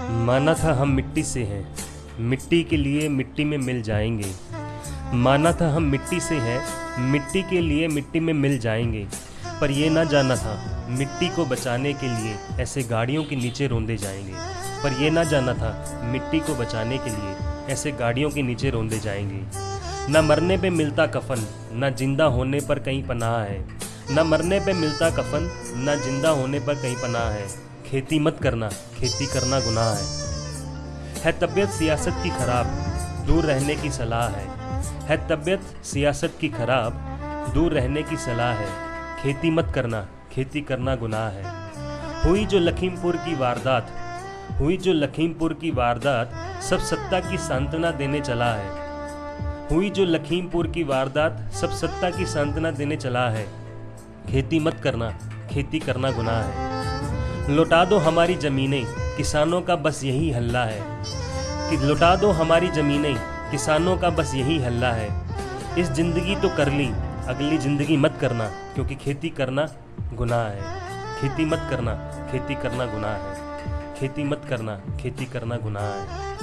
माना था हम मिट्टी से हैं। मिट्टी के लिए मिट्टी में मिल जाएँगे। माना था हम मिट्टी से हैं, मिट्टी के लिए मिट्टी में मिल जाएँगे। पर ये ना जाना था, मिट्टी को बचाने के लिए ऐसे गाड़ियों के नीचे रोंदे जाएँगे। पर ये ना जाना था, मिट्टी को बचाने के लिए ऐसे गाड़ियों के नीचे रोंदे जाएँगे। न मरने पे मिलता कफन, न ज़िंदा होने पर कहीं पनाह है। न मरने पे मिलता कफन, न ज़िंदा होने पर कहीं पनाह है। खेती मत करना, खेती करना गुनाह है। है तबीयत सियासत की खराब, दूर रहने की सलाह है। है तबीयत सियासत की खराब, दूर रहने की सलाह है। खेती मत करना, खेती करना गुनाह है। हुई जो लखीमपुर की वारदात, हुई जो लखीमपुर की वारदात सब सत्ता की सांत्वना देने चला है। हुई जो लखीमपुर की वारदात सब सत्ता की सांत्वना देने चला है। खेती मत करना, खेती करना गुनाह है। लौटा दो हमारी ज़मीनें, किसानों का बस यही हल्ला है। कि लौटा दो हमारी ज़मीनें, किसानों का बस यही हल्ला है। इस ज़िंदगी तो कर ली, अगली ज़िंदगी मत करना, क्योंकि खेती करना गुनाह है। खेती मत करना, खेती करना गुनाह है। खेती मत करना, खेती करना गुनाह है।